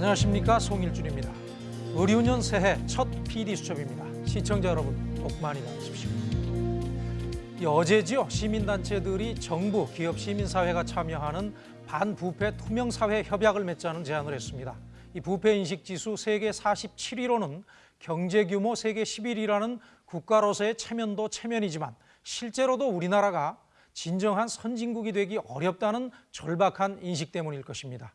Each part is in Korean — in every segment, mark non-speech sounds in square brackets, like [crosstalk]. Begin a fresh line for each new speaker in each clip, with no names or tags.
안녕하십니까 송일준입니다. 의류년 새해 첫 PD 수첩입니다. 시청자 여러분 복 많이 받으십시오. 이 어제지요 시민단체들이 정부, 기업, 시민사회가 참여하는 반부패 투명사회 협약을 맺자는 제안을 했습니다. 이 부패 인식 지수 세계 47위로는 경제 규모 세계 11위라는 국가로서의 체면도 체면이지만 실제로도 우리나라가 진정한 선진국이 되기 어렵다는 절박한 인식 때문일 것입니다.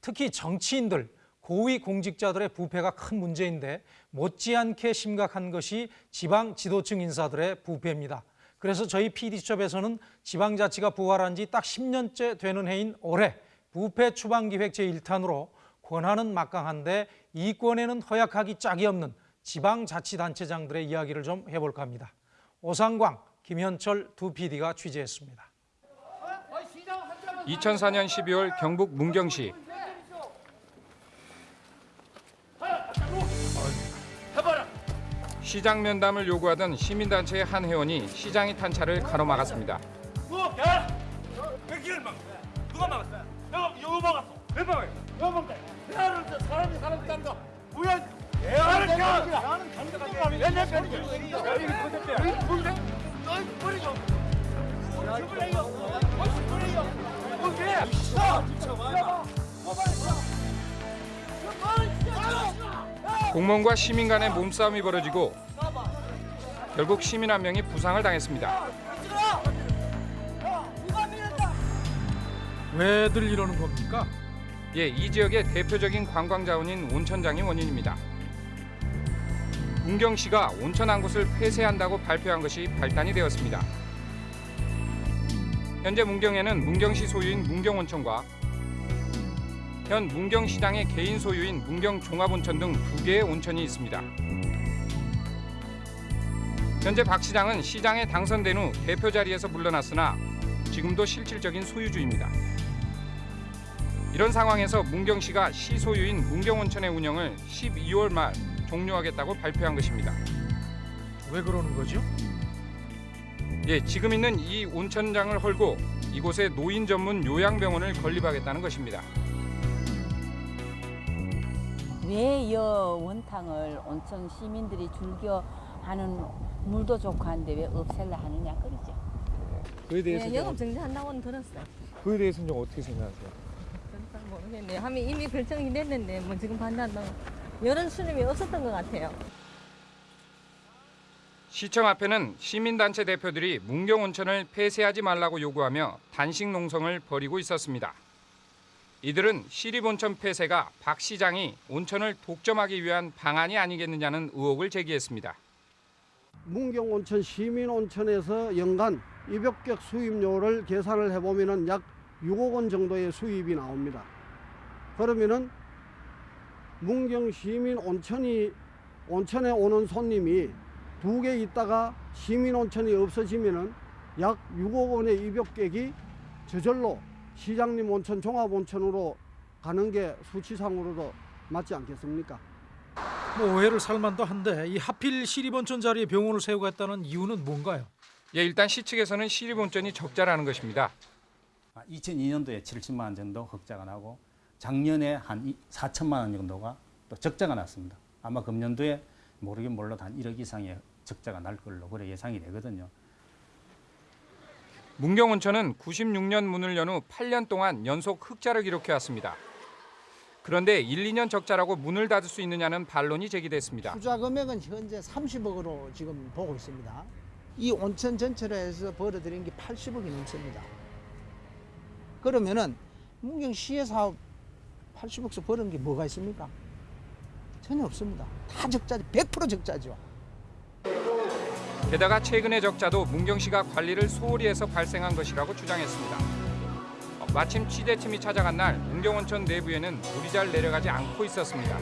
특히 정치인들, 고위 공직자들의 부패가 큰 문제인데 못지않게 심각한 것이 지방 지도층 인사들의 부패입니다. 그래서 저희 PD수첩에서는 지방자치가 부활한 지 딱 10년째 되는 해인 올해 부패 추방기획 제1탄으로 권한은 막강한데 이권에는 허약하기 짝이 없는 지방자치단체장들의 이야기를 좀 해볼까 합니다. 오상광, 김현철 두 PD가 취재했습니다.
2004년 12월 경북 문경시 시장 면담을 요구하던 시민단체의 한 회원이 시장의 탄차를 가로막았습니다.
야! 왜 길을 막? 누가 막았어? 내가 이거 막았어. 왜 막아요? 왜 막아? 대화를 때 사람이 사람 딴 거. 뭐야? 나는 내가 야 이거 거짓대. 뭔데? 너희 버리죠. 버리요. 버리요. 뭔데? 야!
공무원과 시민 간의 몸싸움이 벌어지고 결국 시민 한 명이 부상을 당했습니다.
왜들 이러는 겁니까?
예, 이 지역의 대표적인 관광 자원인 온천장이 원인입니다. 문경시가 온천 한 곳을 폐쇄한다고 발표한 것이 발단이 되었습니다. 현재 문경에는 문경시 소유인 문경온천과 현 문경시장의 개인 소유인 문경종합온천 등 두 개의 온천이 있습니다. 현재 박 시장은 시장에 당선된 후 대표 자리에서 물러났으나 지금도 실질적인 소유주입니다. 이런 상황에서 문경시가 시 소유인 문경온천의 운영을 12월 말 종료하겠다고 발표한 것입니다.
왜 그러는 거죠?
예, 지금 있는 이 온천장을 헐고 이곳에 노인 전문 요양병원을 건립하겠다는 것입니다.
왜 이 원탕을 온천 시민들이 즐겨 하는 물도 좋고 한데 왜 없앨라 하느냐 그러죠.
그에 대해서
네, 영업 정지한다고는 들었어요.
그에 대해서는 좀 어떻게 생각하세요?
잘 모르겠네요. 하면 이미 결정이 됐는데 뭐 지금 반대한다고 이런 수님이 없었던 것 같아요.
시청 앞에는 시민단체 대표들이 문경온천을 폐쇄하지 말라고 요구하며 단식 농성을 벌이고 있었습니다. 이들은 시립온천 폐쇄가 박 시장이 온천을 독점하기 위한 방안이 아니겠느냐는 의혹을 제기했습니다.
문경 온천 시민 온천에서 연간 200객 수입료를 계산을 해보면 약 6억 원 정도의 수입이 나옵니다. 그러면은 문경 시민 온천이 온천에 오는 손님이 두 개 있다가 시민 온천이 없어지면은 약 6억 원의 200객이 저절로 시장님 온천 종합 온천으로 가는 게 수치상으로도 맞지 않겠습니까?
뭐 오해를 살만도 한데 이 하필 시립온천 자리에 병원을 세우겠다는 이유는 뭔가요?
예, 일단 시 측에서는 시립온천이 적자라는 것입니다.
2002년도에 70만 원 정도 흑자가 나고 작년에 한 4천만 원 정도가 또 적자가 났습니다. 아마 금년도에 모르긴 몰라도 한 1억 이상의 적자가 날 걸로 그래 예상이 되거든요.
문경온천은 96년 문을 연 후 8년 동안 연속 흑자를 기록해 왔습니다. 그런데 1, 2년 적자라고 문을 닫을 수 있느냐는 반론이 제기됐습니다.
투자 금액은 현재 30억으로 지금 보고 있습니다. 이 온천 전체로 해서 벌어들인 게 80억이 넘습니다. 그러면은 문경시에서 80억씩 벌은 게 뭐가 있습니까? 전혀 없습니다. 다 적자지, 100% 적자죠.
게다가 최근의 적자도 문경시가 관리를 소홀히 해서 발생한 것이라고 주장했습니다. 어, 마침 취재팀이 찾아간 날 문경온천 내부에는 물이 잘 내려가지 않고 있었습니다.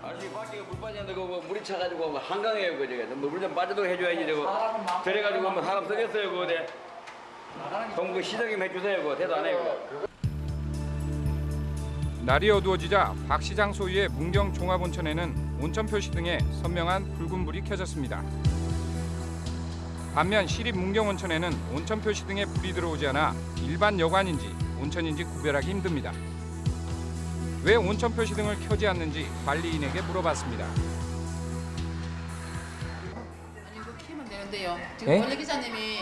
아니 밖에 물 빠졌는데 그거 물이 차가지고 뭐 한강이에요 그저 물좀 빠지도록 해줘야지 저거 저래가지고 뭐 사람 쓰겠어요 그거 대 그럼 그 시정 좀 해주세요 그거 대도 안 해요 그거.
날이 어두워지자 박 시장 소유의 문경 종합온천에는 온천 표시 등에 선명한 붉은 불이 켜졌습니다. 반면 시립 문경온천에는 온천 표시 등에 불이 들어오지 않아 일반 여관인지 온천인지 구별하기 힘듭니다. 왜 온천 표시 등을 켜지 않는지 관리인에게 물어봤습니다.
아니 이거 키면 되는데요. 지금
예?
원래 기사님이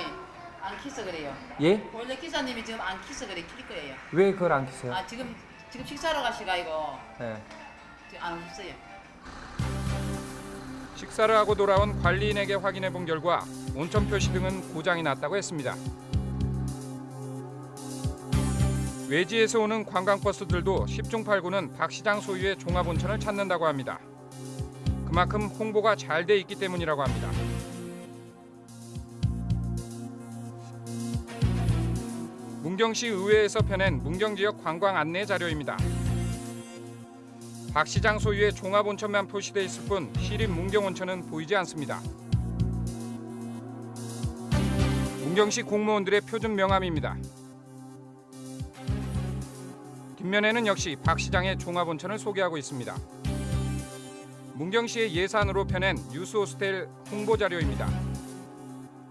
안 키서 그래요.
예?
원래 기사님이 지금 안 키서 그래 킬 거예요.
왜 그걸 안 키세요?
아 지금 지금 식사하러 가시가 이거
예.
안 없어요.
식사를 하고 돌아온 관리인에게 확인해 본 결과 온천 표시 등은 고장이 났다고 했습니다. 외지에서 오는 관광버스들도 10중 8구는 박 시장 소유의 종합온천을 찾는다고 합니다. 그만큼 홍보가 잘 돼 있기 때문이라고 합니다. 문경시 의회에서 펴낸 문경 지역 관광 안내 자료입니다. 박 시장 소유의 종합온천만 표시돼 있을 뿐 시립 문경온천은 보이지 않습니다. 문경시 공무원들의 표준 명함입니다. 뒷면에는 역시 박 시장의 종합온천을 소개하고 있습니다. 문경시의 예산으로 펴낸 뉴스호스텔 홍보 자료입니다.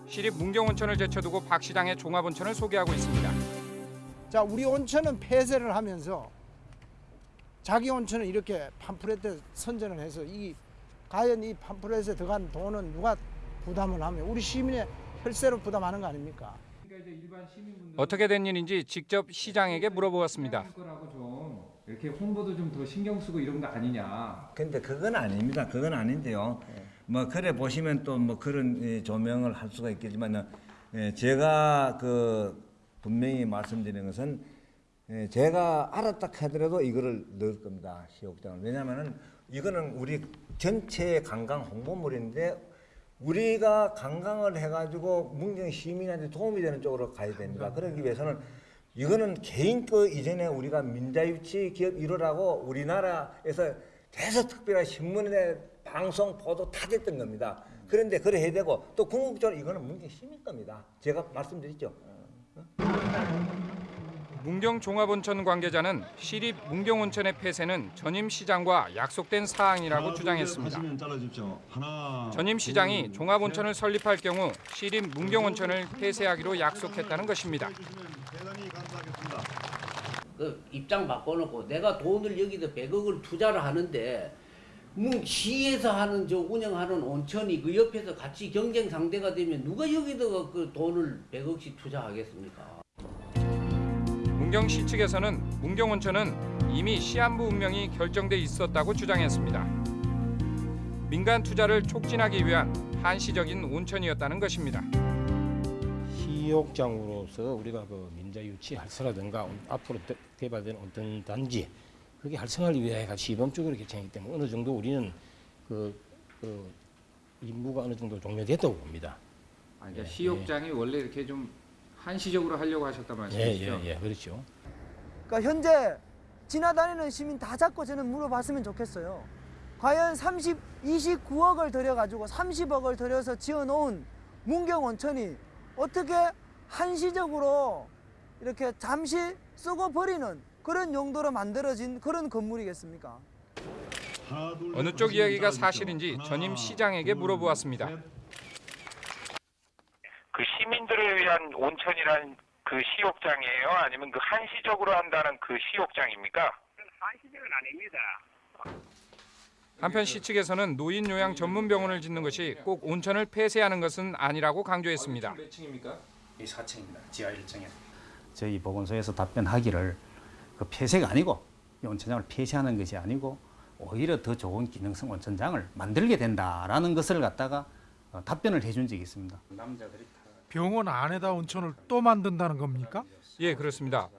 시립 문경온천을 제쳐두고 박 시장의 종합온천을 소개하고 있습니다.
자, 우리 온천은 폐쇄를 하면서 자기 온천은 이렇게 팜플렛에 선전을 해서 이 과연 이 팜플렛에 들어간 돈은 누가 부담을 하면 우리 시민의 혈세로 부담하는 거 아닙니까?
어떻게 된 일인지 직접 시장에게 물어보았습니다.
이렇게 홍보도 좀 더 신경 쓰고 이런 거 아니냐.
근데 그건 아닙니다. 그건 아닌데요. 뭐 그래 보시면 또 뭐 그런 예, 조명을 할 수가 있겠지만 제가 그 분명히 말씀드리는 것은 예, 제가 알았다 하더라도 이거를 넣을 겁니다. 시옥장을. 왜냐하면은 이거는 우리 전체 관광 홍보물인데 우리가 관광을 해가지고 문경 시민한테 도움이 되는 쪽으로 가야 됩니다. 그러기 위해서는 이거는 개인 거 이전에 우리가 민자유치 기업 1호라고 우리나라에서 계속 특별한 신문에 방송 보도 다 됐던 겁니다. 그런데 그래 해야 되고 또 궁극적으로 이거는 문경 시민 겁니다. 제가 말씀드렸죠.
문경 종합온천 관계자는 시립 문경온천의 폐쇄는 전임 시장과 약속된 사항이라고 주장했습니다. 전임 시장이 종합온천을 설립할 경우 시립 문경온천을 폐쇄하기로 약속했다는 것입니다.
그 입장 바꿔놓고 내가 돈을 여기다 100억을 투자를 하는데 뭐 시에서 하는 저 운영하는 온천이 그 옆에서 같이 경쟁 상대가 되면 누가 여기다가 그 돈을 100억씩 투자하겠습니까?
문경시 측에서는 문경온천은 이미 시한부 운명이 결정돼 있었다고 주장했습니다. 민간 투자를 촉진하기 위한 한시적인 온천이었다는 것입니다.
시욕장으로서 우리가 그 민자 유치 활성화든가 앞으로 대- 개발되는 어떤 단지 그게 활성화를 위해 같이 시범적으로 개최하기 때문에 어느 정도 우리는 그, 그 임무가 어느 정도 종료됐다고 봅니다.
아, 그러니까
예,
시욕장이 원래 이렇게 좀 한시적으로 하려고 하셨단 말씀이시죠?
예, 예, 예, 그렇죠.
그러니까 현재 지나다니는 시민 다 잡고 저는 물어봤으면 좋겠어요. 과연 30, 29억을 들여가지고 30억을 들여서 지어놓은 문경 온천이 어떻게 한시적으로 이렇게 잠시 쓰고 버리는 그런 용도로 만들어진 그런 건물이겠습니까?
어느 쪽 이야기가 사실인지 전임 시장에게 물어보았습니다.
그 시민들을 위한 온천이란 그 시욕장이에요? 아니면 그 한시적으로 한다는 그 시욕장입니까? 한시적은 아닙니다.
한편 시 측에서는 노인 요양 전문 병원을 짓는 것이 꼭 온천을 폐쇄하는 것은 아니라고 강조했습니다.
몇 층입니까? 이 4층입니다. 지하 1층에. 저희 보건소에서 답변하기를 그 폐쇄가 아니고 이 온천장을 폐쇄하는 것이 아니고 오히려 더 좋은 기능성 온천장을 만들게 된다라는 것을 갖다가 어, 답변을 해준 적이 있습니다. 남자들이
병원 안에다 온천을 또 만든다는 겁니까?
예, 그렇습니다.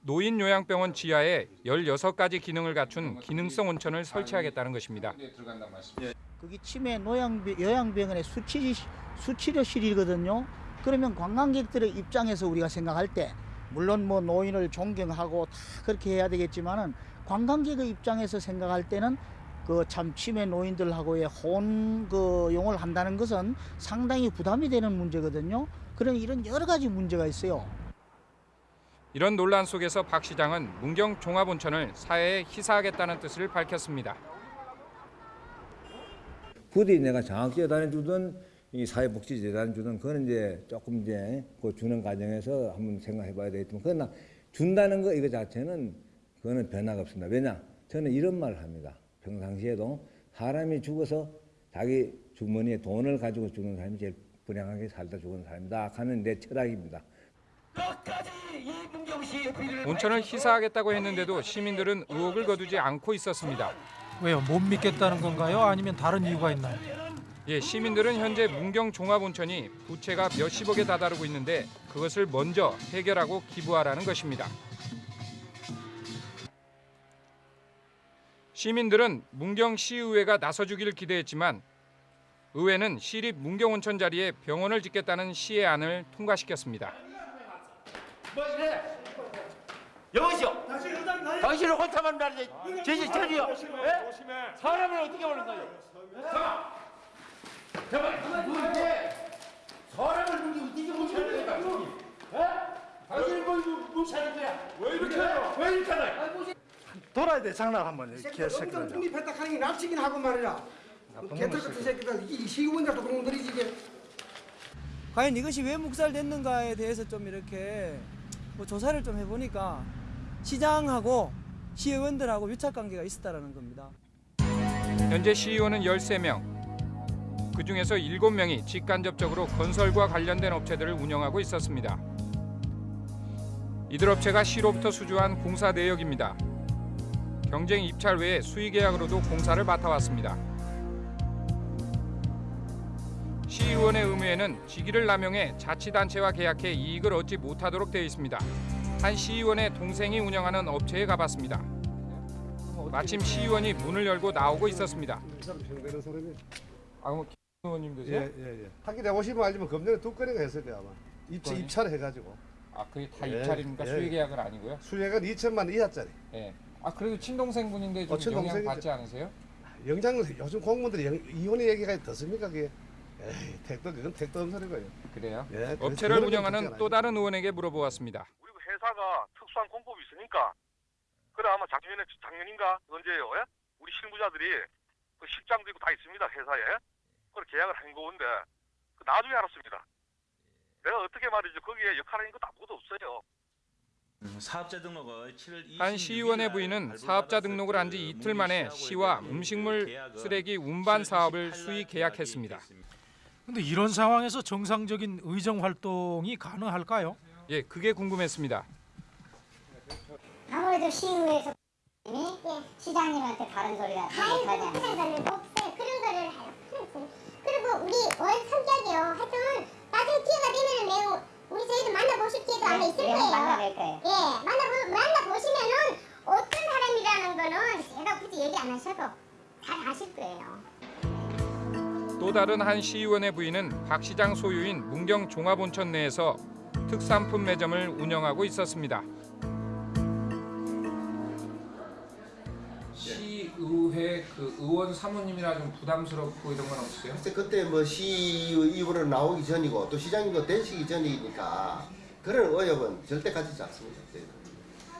노인 요양병원 지하에 16가지 기능을 갖춘 기능성 온천을 설치하겠다는 것입니다.
거기 치매 노양병, 요양병원의 수치, 수치료실이거든요. 그러면 관광객들의 입장에서 우리가 생각할 때 물론 뭐 노인을 존경하고 다 그렇게 해야 되겠지만은 관광객의 입장에서 생각할 때는 그참 치매 노인들하고의 혼그 용을 한다는 것은 상당히 부담이 되는 문제거든요. 그런 이런 여러 가지 문제가 있어요.
이런 논란 속에서 박 시장은 문경 종합온천을 사회에 희사하겠다는 뜻을 밝혔습니다.
부디 내가 장학재단 주든 이 사회복지재단 주든 그건 이제 조금 이제 그 주는 과정에서 한번 생각해봐야 되겠지만 그러나 준다는 거 이거 자체는 그거는 변화가 없습니다. 왜냐 저는 이런 말을 합니다. 평상시에도 사람이 죽어서 자기 주머니에 돈을 가지고 죽는 사람이 제일 불행하게 살다 죽은 사람이다 하는 내 철학입니다.
온천을 희사하겠다고 했는데도 시민들은 의혹을 거두지 않고 있었습니다.
왜요? 못 믿겠다는 건가요? 아니면 다른 이유가 있나요?
예, 시민들은 현재 문경 종합온천이 부채가 몇십억에 다다르고 있는데 그것을 먼저 해결하고 기부하라는 것입니다. 시민들은 문경 시의회가 나서주기를 기대했지만 의회는 시립 문경온천 자리에 병원을 짓겠다는 시의 안을 통과시켰습니다.
뭐 이래? 여보시오. 당신을 혼자만 말이지. 제시 저리요. 예? 사람을 어떻게 보는 거예요? 잠깐. 뭐 이게 사람을 어떻게 무시하는 거야? 예? 당신을 보니 무시하는 거야? 왜 이렇게 해요? 왜 이렇게 하나?
돌아야 돼 장난 한번 이렇게
새끼들 엄청
새끼들.
독립했다 하는 게 납치긴 하고 말이야. 개털 같은 새끼들 이 시의원들도 그런 놈들이지 이게.
과연 이것이 왜 묵살됐는가에 대해서 좀 이렇게 뭐 조사를 좀 해보니까 시장하고 시의원들하고 유착 관계가 있었다라는 겁니다.
현재 시의원은 13명. 그중에서 7명이 직간접적으로 건설과 관련된 업체들을 운영하고 있었습니다. 이들 업체가 시로부터 수주한 공사 내역입니다. 경쟁 입찰 외에 수의 계약으로도 공사를 맡아왔습니다. 시의원의 의무에는 직위를 남용해 자치단체와 계약해 이익을 얻지 못하도록 되어 있습니다. 한 시의원의 동생이 운영하는 업체에 가봤습니다. 마침 시의원이 문을 열고 나오고 있었습니다. 아, 뭐 의원님
예, 예, 예. 하기 내 보시면 알지만 검전에 두 건이가 했을 거야 아마. 입찰? 입찰을 해가지고.
아, 그게 다
예,
입찰입니까?
예.
수의 계약은 아니고요?
수혜가 2천만 이하짜리.
예. 아, 그래도 친동생분인데 좀
어.
영향 받지 않으세요?
영장 요즘 공무원들이 영, 이혼의 얘기가 더 습니까 그게? 에이 택도 그건 택도 없는 소리고요.
그래요?
예,
업체를 운영하는 또 다른 의원에게 물어보았습니다.
회사가 특수한 공법이 있으니까 그래 아마 작년에 작년인가 언제요? 예? 우리 실무자들이 그 실장도 있고 다 있습니다 회사에 그걸 계약을 한 건데 그 나중에 알았습니다. 내가 어떻게 말이죠 거기에 역할하는 것도 아무것도 없어요.
사업자 등록을 7월 20일
한 시의원의 부인은 사업자 등록을 한 지 이틀 만에 시와 음식물 쓰레기 운반 사업을 수의 계약했습니다.
근데 이런 상황에서 정상적인 의정 활동이 가능할까요?
예, 그게 궁금했습니다.
아무래도 시의회에서 시장님한테 다른 소리가. 그런 거를 없어요. 그런 거를 해요. 그리고 우리 원 성격이요. 하여튼 나중에 기회가 되면은 매우 우리 저희도 만나보실 기회도 아마 있을 거예요.
만나뵐 거예요.
예, 만나보 만나보시면은 어떤 사람이라는 거는 제가 굳이 얘기 안 하셔도 잘 아실 거예요.
또 다른 한 시의원의 부인은 박 시장 소유인 문경 종합온천 내에서 특산품 매점을 운영하고 있었습니다. 시의회 그 의원 사모님이라 좀 부담스럽고 이런 건 없어요?
글쎄 그때 뭐 시의원으로 나오기 전이고 또 시장님도 되시기 전이니까 그런 의혹은 절대 가지지 않습니다.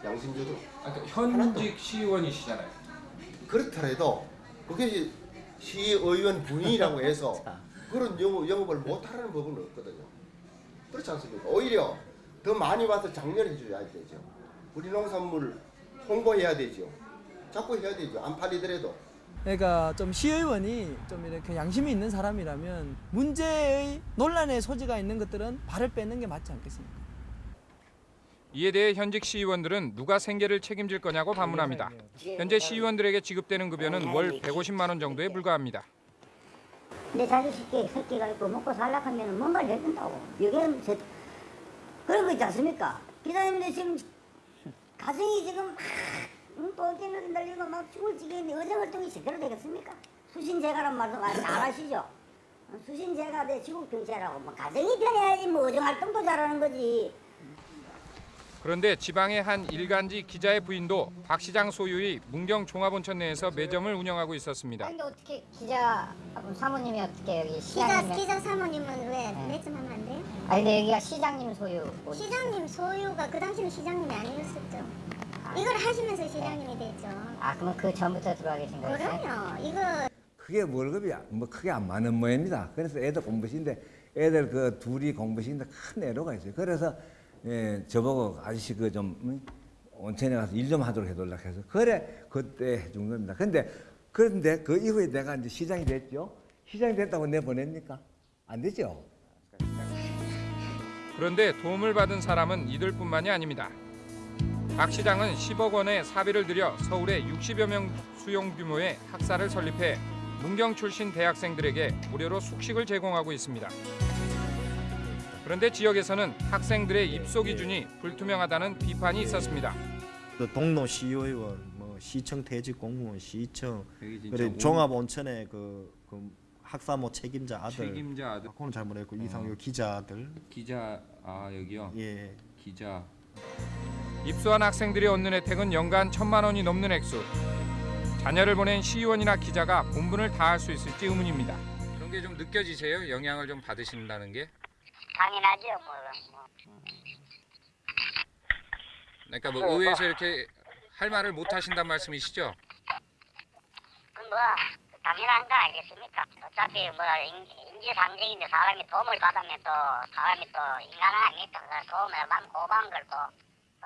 양심적으로.
현직 시의원이시잖아요.
그렇더라도 그게 시의원 부인이라고 해서 [laughs] 그런 영업, 영업을 못하라는 법은 없거든요. 그렇지 않습니까? 오히려 더 많이 와서 장려해 줘야 되죠. 우리 농산물 홍보해야 되죠. 자꾸 해야 되죠. 안 팔리더라도.
그러니까 좀 시의원이 좀 이렇게 양심이 있는 사람이라면 문제의 논란의 소지가 있는 것들은 발을 빼는 게 맞지 않겠습니까?
이에 대해 현직 시의원들은 누가 생계를 책임질 거냐고 반문합니다. 현재 시의원들에게 지급되는 급여는 월 150만 원 정도에 불과합니다.
내 자식 새끼, 새끼가 있고 먹고 살려고 하면 뭔가를 해준다고. 이게 제, 그런 거 있지 않습니까? 기자님들 지금 가정이 지금 막 똘끼놀이 날리고 막 죽을 지경인데 의정활동이 제대로 되겠습니까? 수신제가란 말도 잘 아시죠? 수신제가 내 지국경제라고 뭐 가정이 편해야지 뭐 의정활동도 잘하는 거지.
그런데 지방의 한 일간지 기자의 부인도 박 시장 소유의 문경 종합온천 내에서 매점을 운영하고 있었습니다.
근데 어떻게 기자 사모님이 어떻게 여기 기자 시장님의 기자 사모님은 왜 매점하면 안 돼요? 아니 근데 여기가 시장님 소유 시장님 소유가 그 당시는 시장님이 아니었었죠. 이걸 하시면서 시장님이 됐죠. 아 그러면 그 전부터 들어와 계신 거예요? 그럼요. 이거
그게 월급이 뭐 크게 안 많은 모양입니다. 그래서 애들 공부시인데 애들 그 둘이 공부시인데 큰 애로가 있어요. 그래서 예, 저보고 아저씨 그 좀 온천에 가서 일 좀 하도록 해달라 해서 그래 그때 해준 겁니다. 근데 그런데 그 이후에 내가 이제 시장이 됐죠. 시장이 됐다고 내 보냅니까? 안 되죠.
그런데 도움을 받은 사람은 이들뿐만이 아닙니다. 박 시장은 10억 원의 사비를 들여 서울에 60여 명 수용 규모의 학사를 설립해 문경 출신 대학생들에게 무료로 숙식을 제공하고 있습니다. 그런데 지역에서는 학생들의 입소 기준이 불투명하다는 비판이 있었습니다.
그 동로 시의원, 뭐 시청 퇴직 공무원, 시청 그리고
온-
종합 온천의 그, 그 학사모 책임자 아들,
책임자 아들.
그거는 잘 모르겠고 이상요 기자 아들,
기자 아 여기요.
예.
기자. 입소한 학생들이 얻는 혜택은 연간 천만 원이 넘는 액수. 자녀를 보낸 시의원이나 기자가 본분을 다할 수 있을지 의문입니다. 그런 게 좀 느껴지세요? 영향을 좀 받으신다는 게?
당연하죠. 뭐, 뭐.
그러니까 뭐 의회에서 이렇게 할 말을 못 하신단 말씀이시죠?
그뭐 당연한 거 아니겠습니까? 어차피 뭐 인- 인지상정인데 사람이 도움을 받으면 또 사람이 또 인간은 아니니까 그 도움을 받 고마운 걸또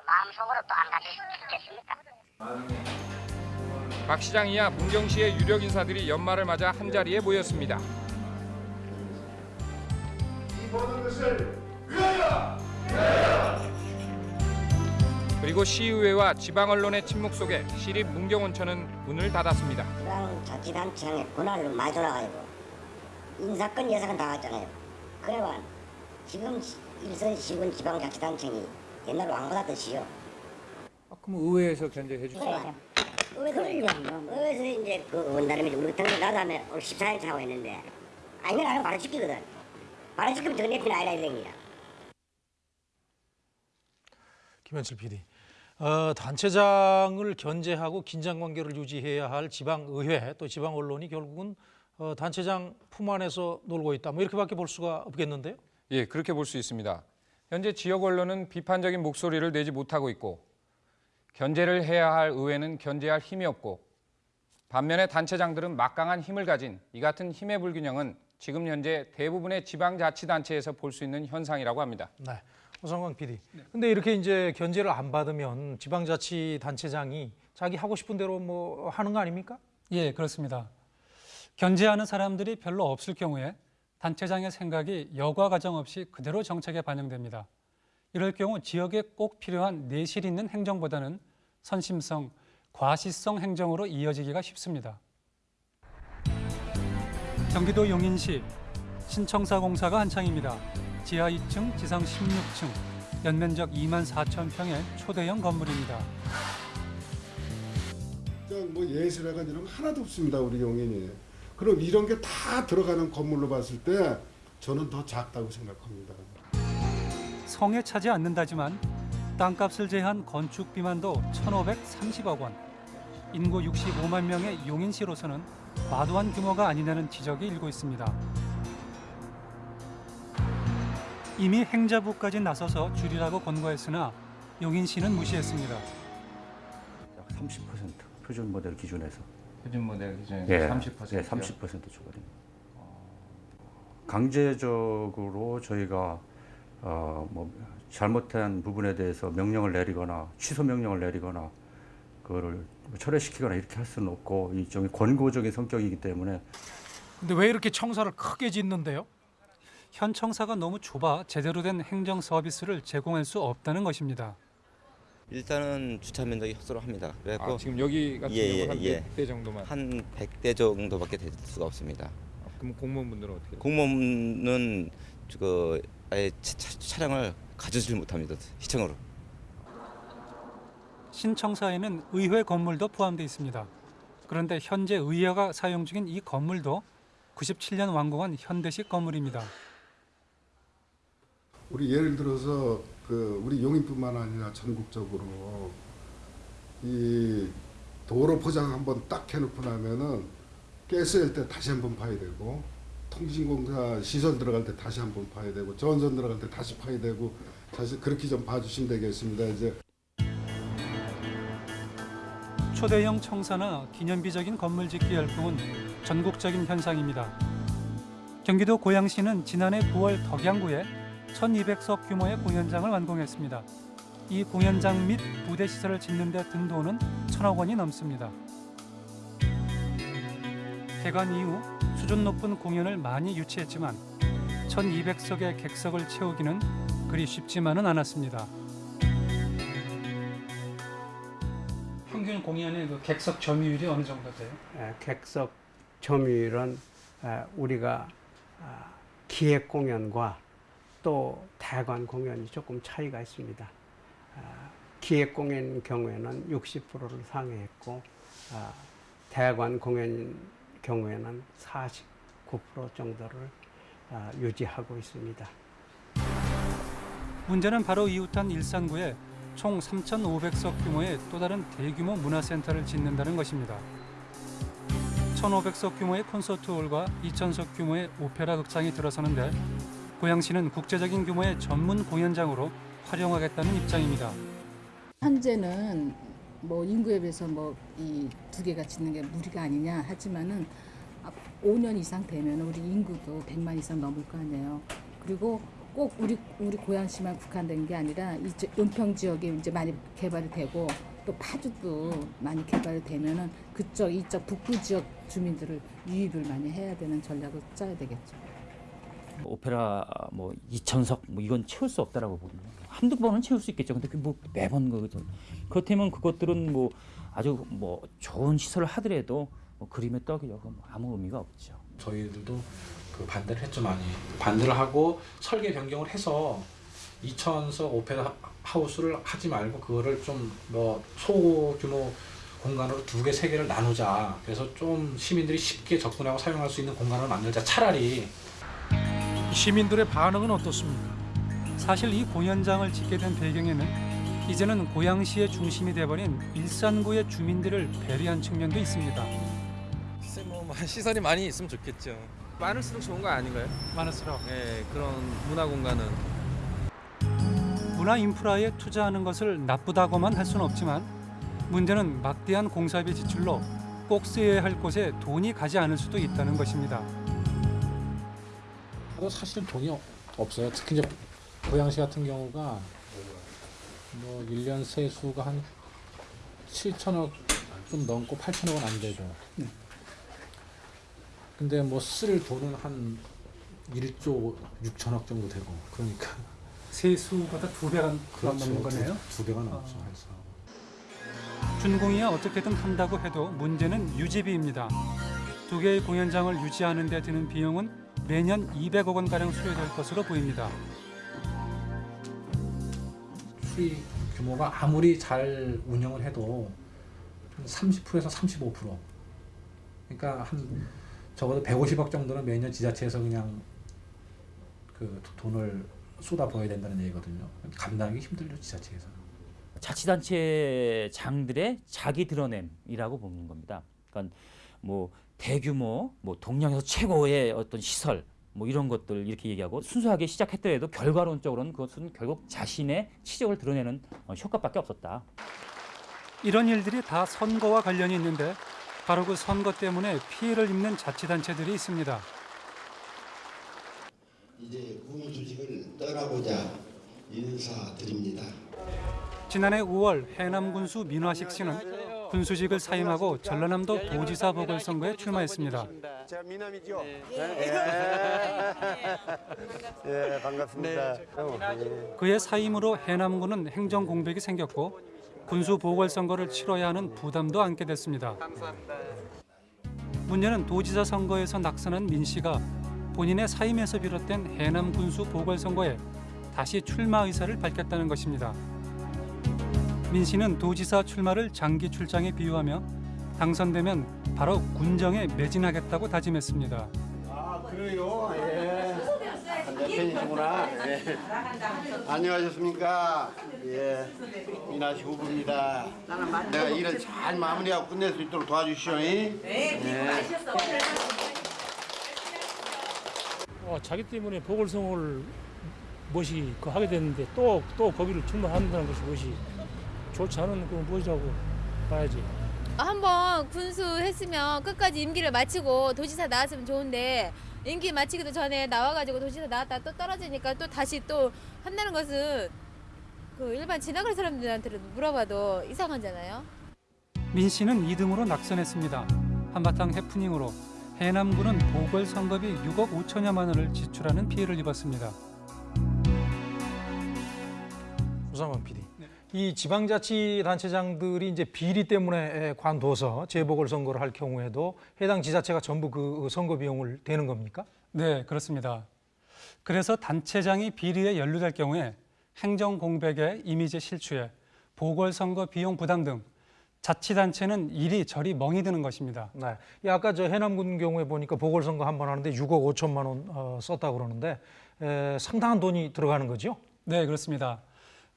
마음속으로 또 안 가질 수 있겠습니까?
박 시장이야 문경시의 유력 인사들이 연말을 맞아 한 자리에 모였습니다.
이 모든 것을 위하여!
그리고 시의회와 지방 언론의 침묵 속에 시립 문경온천은 문을 닫았습니다.
지방 자치단체장의 권한을 많이 돌아가지고 인사권 예산은 다 왔잖아요. 그래만 지금 일선 시군 지방 자치단체이 옛날 왕보다 더 지요.
그럼 의회에서 견제해 주세요.
그러니까 의회에서 이제 그 원단임이 우리 당장 나도 하면 오늘 14일 차고 했는데 아 이건 안 바로 지키거든. 바로 지키면 더 내피는 아이라 이랭이야.
김현철 PD. 어, 단체장을 견제하고 긴장 관계를 유지해야 할 지방 의회 또 지방 언론이 결국은 어, 단체장 품 안에서 놀고 있다. 뭐 이렇게밖에 볼 수가 없겠는데요.
예, 그렇게 볼 수 있습니다. 현재 지역 언론은 비판적인 목소리를 내지 못하고 있고 견제를 해야 할 의회는 견제할 힘이 없고 반면에 단체장들은 막강한 힘을 가진 이 같은 힘의 불균형은 지금 현재 대부분의 지방자치단체에서 볼 수 있는 현상이라고 합니다.
네. 오성광 PD. 근데 이렇게 이제 견제를 안 받으면 지방자치단체장이 자기 하고 싶은 대로 뭐 하는 거 아닙니까?
예, 그렇습니다. 견제하는 사람들이 별로 없을 경우에 단체장의 생각이 여과 과정 없이 그대로 정책에 반영됩니다. 이럴 경우 지역에 꼭 필요한 내실 있는 행정보다는 선심성, 과시성 행정으로 이어지기가 쉽습니다. 경기도 용인시 신청사 공사가 한창입니다. 지하 2층, 지상 16층, 연면적 2만 4천 평의 초대형 건물입니다.
그냥 뭐 예술회관 이런 거 하나도 없습니다 우리 용인이. 그럼 이런 게 다 들어가는 건물로 봤을 때 저는 더 작다고 생각합니다.
성에 차지 않는다지만 땅값을 제한 건축 비만도 1,530억 원. 인구 65만 명의 용인시로서는 과도한 규모가 아니냐는 지적이 일고 있습니다. 이미 행자부까지 나서서 줄이라고 권고했으나 용인시는 무시했습니다.
30% 표준 모델 기준에서.
표준 모델 기준에서
예,
30%요?
예, 30% 초과됩니다. 강제적으로 저희가 어, 뭐 잘못한 부분에 대해서 명령을 내리거나 취소 명령을 내리거나 그거를 철회시키거나 이렇게 할 수는 없고 일종의 권고적인 성격이기 때문에
근데 왜 이렇게 청사를 크게 짓는데요?
현 청사가 너무 좁아 제대로 된 행정 서비스를 제공할 수 없다는 것입니다.
일단은 주차 면적이 협소합니다. 그래갖고
아, 지금 여기 같은 경우는 한 100대 정도만?
한 100대 정도밖에 될 수가 없습니다.
그럼 공무원분들은 어떻게?
공무원은 그 아예 차, 차- 차량을 가져질 못합니다. 시청으로.
신청사에는 의회 건물도 포함되어 있습니다. 그런데 현재 의회가 사용 중인 이 건물도 97년 완공한 현대식 건물입니다.
우리 예를 들어서 그 우리 용인뿐만 아니라 전국적으로 이 도로 포장 한번 딱 해놓고 나면은 가스일 때 다시 한번 파야 되고 통신공사 시설 들어갈 때 다시 한번 파야 되고 전선 들어갈 때 다시 파야 되고 사실 그렇게 좀 봐주시면 되겠습니다. 이제
초대형 청사나 기념비적인 건물 짓기 열풍은 전국적인 현상입니다. 경기도 고양시는 지난해 9월 덕양구에 1200석 규모의 공연장을 완공했습니다. 이 공연장 및 부대 시설을 짓는 데 든 돈은 천억 원이 넘습니다. 개관 이후 수준 높은 공연을 많이 유치했지만 1200석의 객석을 채우기는 그리 쉽지만은 않았습니다. 평균 공연의 그 객석 점유율이 어느 정도 돼요?
에, 객석 점유율은 에, 우리가 아, 기획 공연과 또 대관 공연이 조금 차이가 있습니다. 아, 기획 공연 경우에는 60%를 상회했고 아, 대관 공연 경우에는 49% 정도를 아, 유지하고 있습니다.
문제는 바로 이웃한 일산구에 총 3,500석 규모의 또 다른 대규모 문화센터를 짓는다는 것입니다. 1,500석 규모의 콘서트홀과 2,000석 규모의 오페라 극장이 들어서는데 고양시는 국제적인 규모의 전문 공연장으로 활용하겠다는 입장입니다.
현재는 뭐 인구에 비해서 뭐 이 두 개가 짓는 게 무리가 아니냐 하지만은 앞 5년 이상 되면 우리 인구도 100만 이상 넘을 거 아니에요. 그리고 꼭 우리 우리 고양시만 국한된 게 아니라 이제 은평 지역에 이제 많이 개발이 되고 또 파주도 많이 개발이 되면은 그쪽 이쪽 북부 지역 주민들을 유입을 많이 해야 되는 전략을 짜야 되겠죠.
오페라 뭐 2천석 뭐 이건 채울 수 없다라고 보거든요. 한두 번은 채울 수 있겠죠. 근데 그뭐 매번 거거든. 그렇다면 그것들은 뭐 아주 뭐 좋은 시설을 하더라도 뭐 그림의. 그건 뭐 아무 의미가 없죠.
저희들도 그 반대를 했죠 많이 반대를 하고 설계 변경을 해서 2천석 오페라 하우스를 하지 말고 그거를 좀 뭐 소규모 공간으로 두 개 세 개를 나누자 그래서 좀 시민들이 쉽게 접근하고 사용할 수 있는 공간을 만들자 차라리
시민들의 반응은 어떻습니까?
사실 이 공연장을 짓게 된 배경에는 이제는 고양시의 중심이 돼버린 일산구의 주민들을 배려한 측면도 있습니다.
글쎄 뭐 시설이 많이 있으면 좋겠죠. 많을수록 좋은 거 아닌가요?
많을수록.
네 그런 문화 공간은
문화 인프라에 투자하는 것을 나쁘다고만 할 수는 없지만 문제는 막대한 공사비 지출로 꼭 쓰여야 할 곳에 돈이 가지 않을 수도 있다는 것입니다.
그래도 사실 돈이 없어요 특히 이제 고양시 같은 경우가 뭐 1년 세수가 한 7천억 좀 넘고 8천억은 안 되죠 근데 뭐 쓸 돈은 한 1조 6천억 정도 되고 그러니까
세수보다 두 배가 넘는 거네요.
두, 두 배가 넘죠 해서
준공이야 어떻게든 한다고 해도 문제는 유지비입니다. 두 개의 공연장을 유지하는 데 드는 비용은 매년 200억 원가량 소요될 것으로 보입니다.
수익 규모가 아무리 잘 운영을 해도 한 30%에서 35% 그러니까 한 적어도 150억 정도는 매년 지자체에서 그냥 그 돈을 쏟아부어야 된다는 얘기거든요. 감당하기 힘들죠 지자체에서.
자치단체 장들의 자기 드러냄이라고 보는 겁니다. 그러니까 뭐 대규모 뭐 동양에서 최고의 어떤 시설 뭐 이런 것들 이렇게 얘기하고 순수하게 시작했더라도 결과론적으로는 그것은 결국 자신의 치적을 드러내는 어, 효과밖에 없었다.
이런 일들이 다 선거와 관련이 있는데 바로 그 선거 때문에 피해를 입는 자치단체들이 있습니다.
이제 군수직을 떠나고자 인사드립니다.
지난해 5월 해남 군수 민화식 씨는 군수직을 사임하고 전라남도 도지사 보궐선거에 출마했습니다.
제가 미남이죠? 예, 반갑습니다.
그의 사임으로 해남군은 행정 공백이 생겼고 군수 보궐선거를 치러야 하는 부담도 안게 됐습니다. 문제는 도지사 선거에서 낙선한 민 씨가 본인의 사임에서 비롯된 해남 군수 보궐선거에 다시 출마 의사를 밝혔다는 것입니다. 민 씨는 도지사 출마를 장기 출장에 비유하며 당선되면 바로 군정에 매진하겠다고 다짐했습니다.
아, 그래요? 예. 대표님이구나. 예. 안녕하셨습니까? 예. 미나시 후보입니다. 내가 일을 잘 마무리하고 끝낼 수 있도록 도와주시오. 네,
어, 자기 때문에 보궐선거를 무엇이 그 하게 됐는데 또 또 거기를 출마한다는 것이 무엇이 좋지 않은 그 무엇이라고 봐야지.
한번 군수 했으면 끝까지 임기를 마치고 도지사 나왔으면 좋은데 임기 마치기도 전에 나와가지고 도지사 나왔다 또 떨어지니까 또 다시 또 한다는 것은 그 일반 지나가는 사람들한테 물어봐도 이상하잖아요.
민 씨는 2등으로 낙선했습니다. 한바탕 해프닝으로 해남군은 보궐선거비 6억 5천여만 원을 지출하는 피해를 입었습니다.
우상원 PD. 이 지방자치단체장들이 이제 비리 때문에 관둬서 재보궐선거를 할 경우에도 해당 지자체가 전부 그 선거 비용을 대는 겁니까?
네, 그렇습니다. 그래서 단체장이 비리에 연루될 경우에 행정 공백에 이미지 실추에 보궐선거 비용 부담 등 자치단체는 이리저리 멍이 드는 것입니다.
네. 이 아까 저 해남군 경우에 보니까 보궐선거 한 번 하는데 6억 5천만 원 어, 썼다 그러는데 에, 상당한 돈이 들어가는 거죠?
네, 그렇습니다.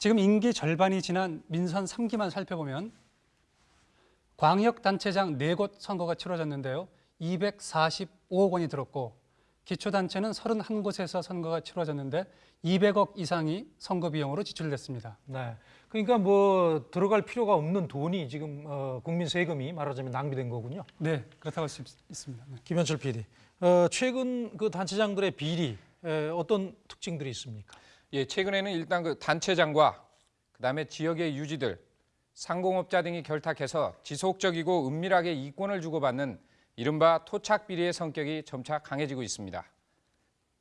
지금 임기 절반이 지난 민선 3기만 살펴보면 광역단체장 4곳 선거가 치러졌는데요. 245억 원이 들었고 기초단체는 31곳에서 선거가 치러졌는데 200억 이상이 선거 비용으로 지출됐습니다.
네. 그러니까 뭐 들어갈 필요가 없는 돈이 지금 어, 국민 세금이 말하자면 낭비된 거군요.
네, 그렇다고 할 수 있습니다. 네.
김현철 PD. 어, 최근 그 단체장들의 비리 에, 어떤 특징들이 있습니까?
예, 최근에는 일단 그 단체장과 그다음에 지역의 유지들, 상공업자 등이 결탁해서 지속적이고 은밀하게 이권을 주고받는 이른바 토착 비리의 성격이 점차 강해지고 있습니다.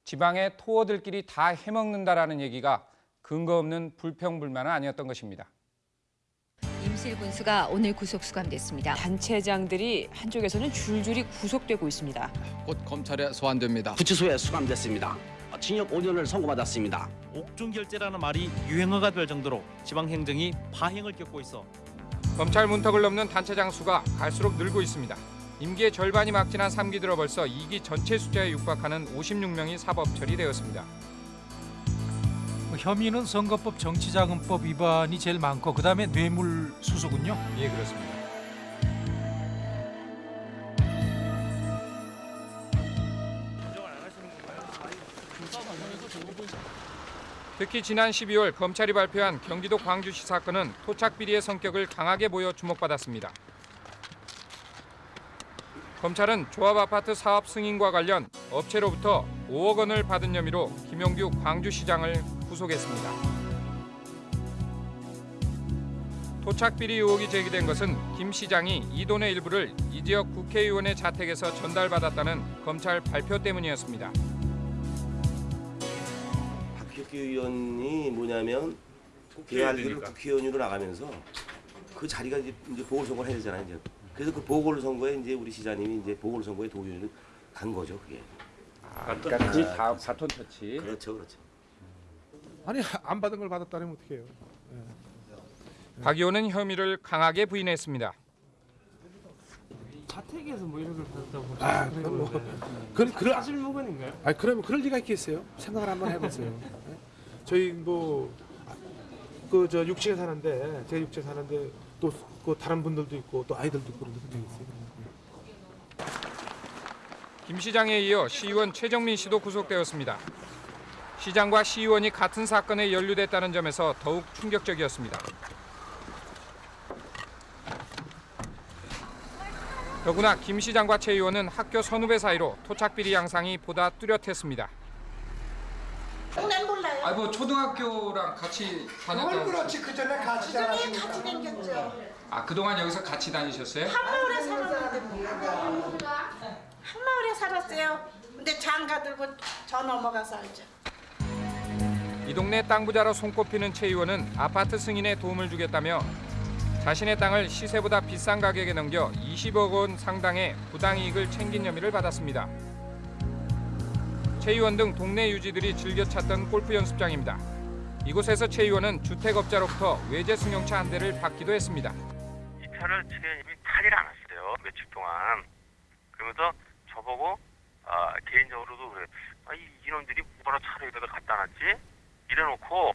지방의 토어들끼리 다 해먹는다라는 얘기가 근거 없는 불평불만은 아니었던 것입니다.
임실 군수가 오늘 구속 수감됐습니다.
단체장들이 한쪽에서는 줄줄이 구속되고 있습니다.
곧 검찰에 소환됩니다.
구치소에 수감됐습니다. 징역 5년을 선고받았습니다.
옥중결제라는 말이 유행어가 될 정도로 지방 행정이 파행을 겪고 있어
검찰 문턱을 넘는 단체장 수가 갈수록 늘고 있습니다. 임기의 절반이 막 지난 3기 들어 벌써 2기 전체 숫자에 육박하는 56명이 사법 처리되었습니다.
뭐 혐의는 선거법 정치자금법 위반이 제일 많고 그다음에 뇌물 수수군요.
예, 그렇습니다. 특히 지난 12월 검찰이 발표한 경기도 광주시 사건은 토착 비리의 성격을 강하게 보여 주목받았습니다. 검찰은 조합 아파트 사업 승인과 관련 업체로부터 5억 원을 받은 혐의로 김용규 광주시장을 구속했습니다. 토착 비리 의혹이 제기된 것은 김 시장이 이 돈의 일부를 이 지역 국회의원의 자택에서 전달받았다는 검찰 발표 때문이었습니다.
박혁기 의원이 뭐냐면
국회의원이니까.
국회의원으로 나가면서 그 자리가 이제, 이제 보궐선거를 해야 되잖아요. 이제. 그래서 그 보궐선거에 이제 우리 시장님이 이제 보궐선거에 도의원으로 간 거죠. 그게.
그러니까 그게 다 바톤 터치.
그렇죠, 그렇죠.
아니 안 받은 걸 받았다면 어떡해요?
박 의원은 혐의를 강하게 부인했습니다.
자택에서 뭐 이런 걸 받았다고 아, 그럼 뭐 그런 그런 사실 무근인가요? 아니 그러면 그럴 리가 있겠어요? 생각을 한번 해보세요. 네? 저희 뭐 그 저 육지에 사는데 제가 육지에 사는데 또 그 다른 분들도 있고 또 아이들도 있고 그런 분들도 있어요.
김 시장에 이어 시의원 최정민 씨도 구속되었습니다. 시장과 시의원이 같은 사건에 연루됐다는 점에서 더욱 충격적이었습니다. 더구나 김 시장과 최 의원은 학교 선후배 사이로 토착 비리 양상이 보다 뚜렷했습니다.
난 몰라요.
아뭐 초등학교랑 같이
그걸 그렇지 그 전에 같이 같이 다녔죠.
아 그동안 여기서 같이 다니셨어요?
한마을에 살았는데 한마을에 살았어요. 근데 장가 들고 저 넘어가서 알죠.
이 동네 땅 부자로 손꼽히는 최 의원은 아파트 승인에 도움을 주겠다며 자신의 땅을 시세보다 비싼 가격에 넘겨 20억 원 상당의 부당이익을 챙긴 혐의를 받았습니다. 최 의원 등 동네 유지들이 즐겨 찾던 골프 연습장입니다. 이곳에서 최 의원은 주택업자로부터 외제 승용차 한 대를 받기도 했습니다.
이 차를 최대님이 타질 않았어요 며칠 동안 그러면서 저보고 아, 개인적으로도 그래 아, 이 이놈들이 뭐라 차를 여기다 갖다 놨지 이래놓고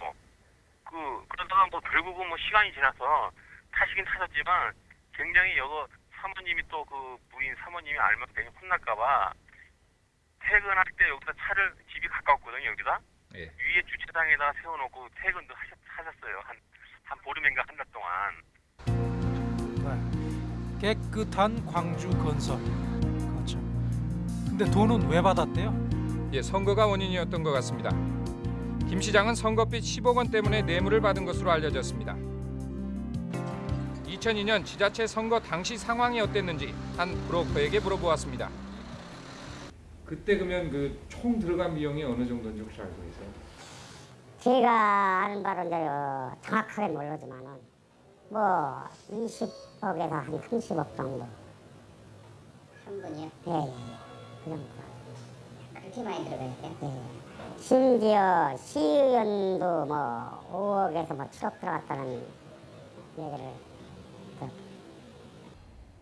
그 그러다가 뭐 결국은 뭐 시간이 지나서 타시긴 타셨지만 굉장히 여거 사모님이 또 그 부인 사모님이 알면 괜히 혼날까봐 퇴근할 때 여기다 차를 집이 가까웠거든요 여기다
예.
위에 주차장에다 세워놓고 퇴근도 하셨, 하셨 어요 한, 한 보름인가 한 달 동안
네. 깨끗한 광주 건설. 그렇죠. 근데 돈은 왜 받았대요?
예, 선거가 원인이었던 것 같습니다. 김 시장은 선거빚 10억 원 때문에 뇌물을 받은 것으로 알려졌습니다. 2002년 지자체 선거 당시 상황이 어땠는지 한 브로커에게 물어보았습니다. 그때 그러면 그 총 들어간 비용이 어느 정도인지 혹시 알고 계세요?
제가 아는 바로 이제요 정확하게 모르지만은 뭐 20억에서 한 30억 정도.
한 분이요?
예, 예, 예. 그 정도.
그렇게 많이 들어가요?
예. 심지어 시의원도 뭐 5억에서 뭐 7억 들어갔다는 얘기를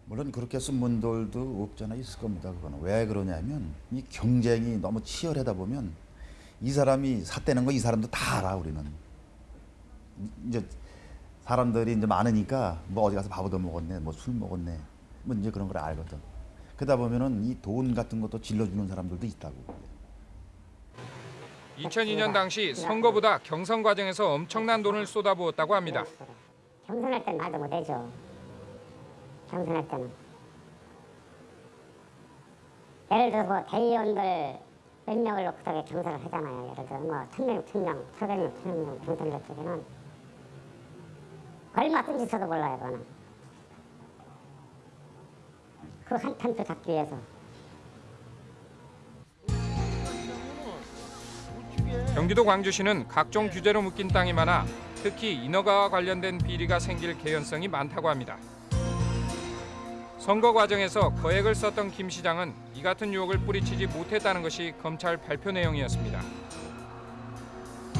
물론 그렇게 쓴 분들도 없잖아 있을 겁니다. 그거는 왜 그러냐면 이 경쟁이 너무 치열하다 보면 이 사람이 샀다는 거 이 사람도 다 알아 우리는 이제 사람들이 이제 많으니까 뭐 어디 가서 밥 얻어 먹었네, 뭐 술 먹었네, 뭐 이제 그런 걸 알거든. 그러다 보면은 이 돈 같은 것도 질러주는 사람들도 있다고.
2002년 당시 선거보다 경선 과정에서 엄청난 돈을 쏟아부었다고 합니다.
경선할 땐 말도 못해죠. 경선할 때는. 예를 들어서 뭐 대의원들 몇 명을 놓고 저기 경선을 하잖아요. 예를 들어 뭐 천명, 천명, 천명, 천명 경선을 쪽에는 얼마 든지 써도 몰라요, 그거는. 그한 편도 잡기 위해서.
경기도 광주시는 각종 규제로 묶인 땅이 많아 특히 인허가와 관련된 비리가 생길 개연성이 많다고 합니다. 선거 과정에서 거액을 썼던 김 시장은 이 같은 유혹을 뿌리치지 못했다는 것이 검찰 발표 내용이었습니다.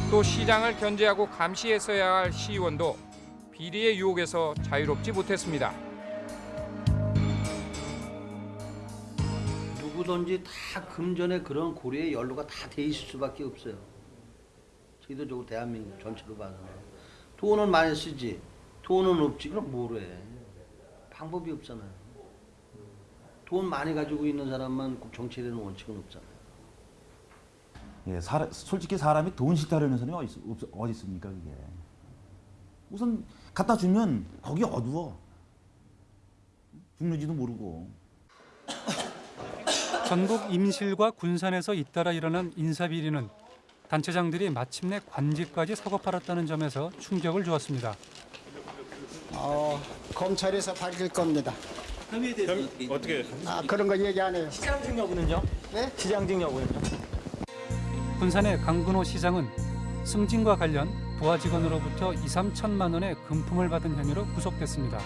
또 시장을 견제하고 감시했어야 할 시의원도 비리의 유혹에서 자유롭지 못했습니다.
누구든지 다 금전에 그런 고리에 연루가 다 돼 있을 수밖에 없어요. 제도적으로 대한민국 전체로 봐서 돈은 많이 쓰지 돈은 없지 그럼 뭐로 해 방법이 없잖아요. 돈 많이 가지고 있는 사람만 정치에 대한 원칙은 없잖아요.
예, 사람, 솔직히 사람이 돈 싫다라는 사람이 어디, 있, 없, 어디 있습니까 그게. 우선 갖다 주면 거기 어두워. 죽는지도 모르고. [coughs]
전북 임실과 군산에서 잇따라 일어난 인사비리는 단체장들이 마침내 관직까지 사고 팔았다는 점에서 충격을 주었습니다.
어, 검찰에서 밝힐 겁니다.
혐의에 대해서 어떻게?
아, 그런 거 얘기 안 해요.
시장직 여부는요?
네?
시장직 여부는요?
군산의 강근호 시장은 승진과 관련 부하 직원으로부터 2, 3천만 원의 금품을 받은 혐의로 구속됐습니다.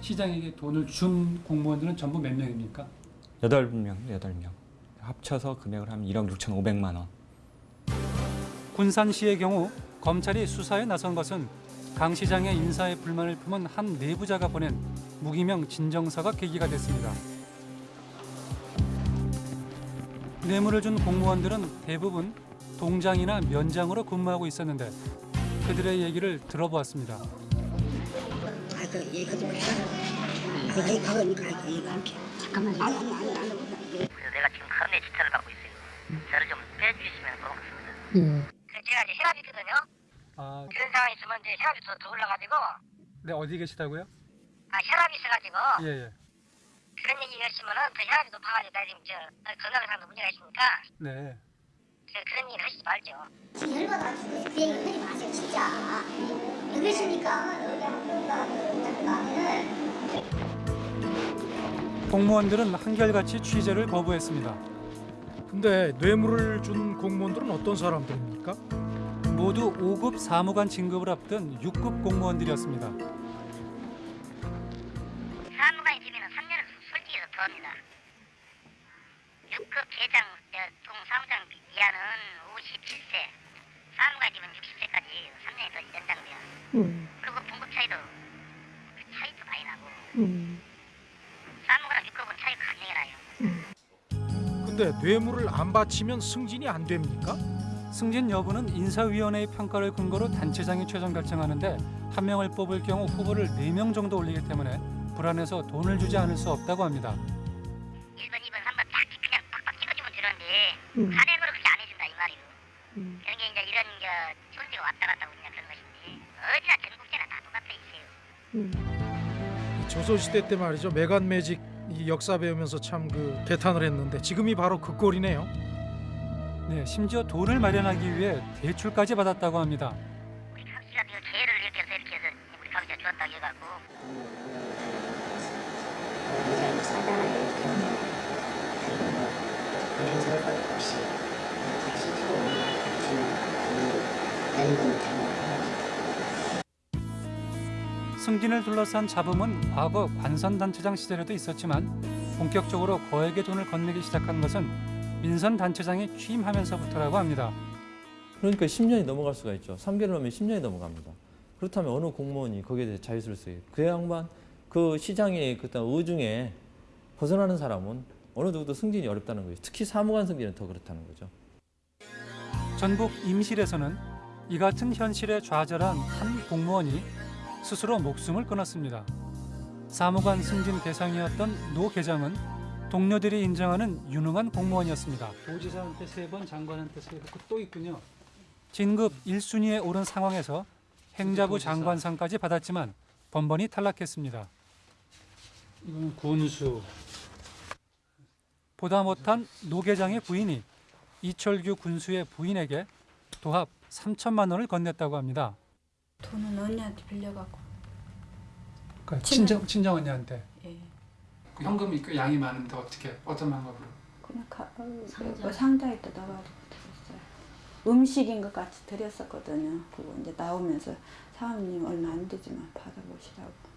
시장에게 돈을 준 공무원들은 전부 몇 명입니까?
여덟 명, 여덟 명. 합쳐서 금액을 하면 1억 6천 5백만 원.
군산시의 경우 검찰이 수사에 나선 것은 강 시장의 인사에 불만을 품은 한 내부자가 보낸 무기명 진정서가 계기가 됐습니다. 뇌물을 준 공무원들은 대부분 동장이나 면장으로 근무하고 있었는데 그들의 얘기를 들어보았습니다.
아, 그. 그 아니.
내가 지금 카르네 주차를 받고 있어요. 저를 좀 빼주시면 고맙습니다.
음.
그 제가 이제 혈압이 있거든요.
아,
그런 상황이 있으면 이제 혈압이 더, 더 올라가지고
네 어디 계시다고요?
아 혈압이 있어가지고
예, 예.
그런 얘기 하시면은 더 혈압이 높아가지고 나 지금 저 건강 상도 문제가 있으니까
네.
그, 그런 얘기를 하시지 말죠.
지금 열받아 죽고 그 얘기 하지 마세요, 진짜. 왜 그러십니까?
공무원들은 한결같이 취재를 거부했습니다.
근데 뇌물을 준 공무원들은 어떤 사람들입니까?
모두 5급 사무관 진급을 앞둔 6급 공무원들이었습니다.
사무관이 되면 3년을 솔직히 더 합니다. 6급 계장 동 사무장 이하는 57세, 사무관이 되면 60세까지 3년이 더 연장돼요. 그리고 분급 차이도 그 차이도 많이 나고 사무관 6급은 차이가 강하게 나요.
근데 뇌물을 안 바치면 승진이 안 됩니까?
승진 여부는 인사위원회의 평가를 근거로 단체장이 최종 결정하는데 한 명을 뽑을 경우 후보를 4명 정도 올리기 때문에 불안해서 돈을 주지 않을 수 없다고 합니다.
1번, 2번, 3번 딱 그냥 팍팍 찍어주면 되는데 간행으로 그렇게 안 해준다 이 말이에요. 그런 게 이제 이런 게 존재가 왔다 갔다 있냐 그런 것인지 어디나 전국제나 다 똑같아 있어요.
조선시대 때 말이죠. 메간 매직 이 역사 배우면서 참 그 개탄을 했는데 지금이 바로 그 꼴이네요.
네, 심지어 돈을 마련하기 위해 대출까지 받았다고 합니다.
씨가 그 개를 이렇게 이렇게 해서 우리 감시가 줬다 해갖고
승진을 둘러싼 잡음은 과거 관선단체장 시절에도 있었지만 본격적으로 거액의 돈을 건네기 시작한 것은 민선 단체장이 취임하면서부터라고 합니다.
그러니까 10년이 넘어갈 수가 있죠. 3개월 넘으면 10년이 넘어갑니다. 그렇다면 어느 공무원이 거기에 대해 자유스럽게 그 양반 그 시장의 그떤 의중에 벗어나는 사람은 어느 누구도 승진이 어렵다는 거죠. 특히 사무관 승진은 더 그렇다는 거죠.
전북 임실에서는 이 같은 현실에 좌절한 한 공무원이 스스로 목숨을 끊었습니다. 사무관 승진 대상이었던 노 계장은 동료들이 인정하는 유능한 공무원이었습니다. 도지사한테 세 번, 장관한테 세 번, 또 있군요. 진급 1순위에 오른 상황에서 행자부 장관상까지 받았지만 번번이 탈락했습니다. 이건 군수. 보다 못한 노 계장의 부인이 이철규 군수의 부인에게 도합 3천만 원을 건넸다고 합니다.
돈은 언니한테 빌려갖고
그 친정 친정 언니한테
예.
그 현금이 그 양이 많은데 어떻게 어떤 방법으로?
그냥 가, 어, 뭐 상자에다 넣어가지고 드렸어요. 음식인 것 같이 드렸었거든요. 그거 이제 나오면서 사모님 얼마 안 되지만 받아보시라고.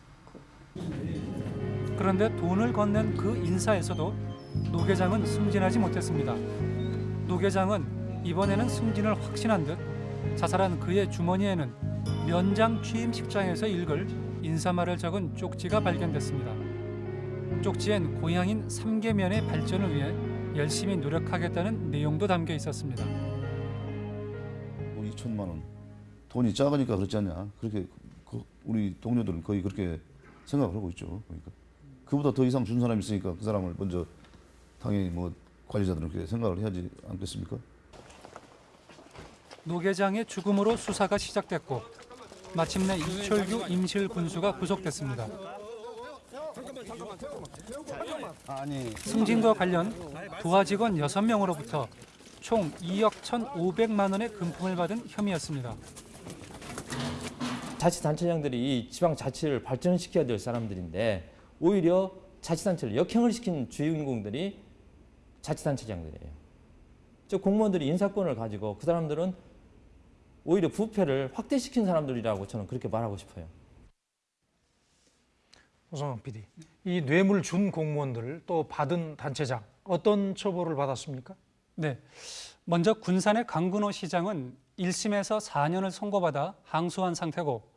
그런데 돈을 건넨 그 인사에서도 노 계장은 승진하지 못했습니다. 노 계장은 이번에는 승진을 확신한 듯 자살한 그의 주머니에는 면장 취임 식장에서 읽을 인사말을 적은 쪽지가 발견됐습니다. 쪽지엔 고향인 삼계면의 발전을 위해 열심히 노력하겠다는 내용도 담겨 있었습니다.
뭐 2천만 원 돈이 작으니까 그렇지 않냐 그렇게 그 우리 동료들은 거의 그렇게 생각을 하고 있죠 그러니까 그보다 더 이상 준 사람이 있으니까 그 사람을 먼저 당연히 뭐 관리자들은 그렇게 생각을 해야지 않겠습니까?
노 계장의 죽음으로 수사가 시작됐고 마침내 이철규 임실 군수가 구속됐습니다. 승진과 관련 부하 직원 6명으로부터 총 2억 1,500만 원의 금품을 받은 혐의였습니다.
자치단체장들이 이 지방자치를 발전시켜야 될 사람들인데 오히려 자치단체를 역행을 시킨 주인공들이 자치단체장들이에요. 저 공무원들이 인사권을 가지고 그 사람들은 오히려 부패를 확대시킨 사람들이라고 저는 그렇게 말하고 싶어요.
오성환 PD, 이 뇌물 준 공무원들 또 받은 단체장 어떤 처벌을 받았습니까?
네. 먼저 군산의 강근호 시장은 1심에서 4년을 선고받아 항소한 상태고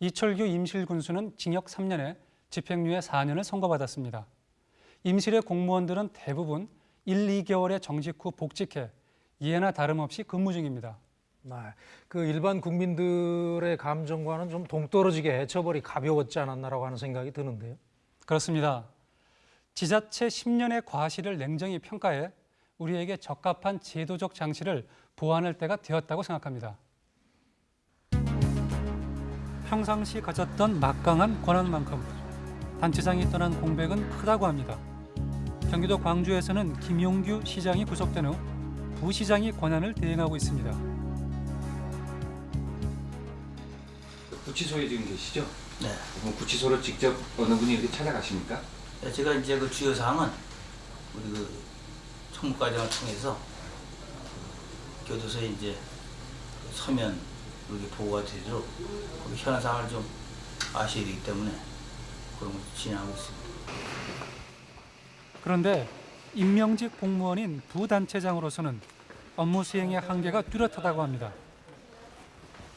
이철규 임실 군수는 징역 3년에 집행유예 4년을 선고받았습니다. 임실의 공무원들은 대부분 1, 2개월의 정직 후 복직해 이해나 다름없이 근무 중입니다.
네, 그 일반 국민들의 감정과는 좀 동떨어지게 처벌이 가벼웠지 않았나라고 하는 생각이 드는데요.
그렇습니다. 지자체 10년의 과실을 냉정히 평가해 우리에게 적합한 제도적 장치를 보완할 때가 되었다고 생각합니다. 평상시 가졌던 막강한 권한만큼 단체장이 떠난 공백은 크다고 합니다. 경기도 광주에서는 김용규 시장이 구속된 후 부시장이 권한을 대행하고 있습니다.
구치소에 지금 계시죠?
네.
그럼 구치소로 직접 어느 분이 이렇게 찾아가십니까?
네, 제가 이제 그 주요 사항은 우리 그 총무과장을 통해서 그 교도소에 이제 그 서면 이렇게 보고가 되도록 그 현안 사항을 좀 아셔야 되기 때문에 그런 걸 진행하고 있습니다.
그런데 임명직 공무원인 부단체장으로서는 업무 수행의 한계가 뚜렷하다고 합니다.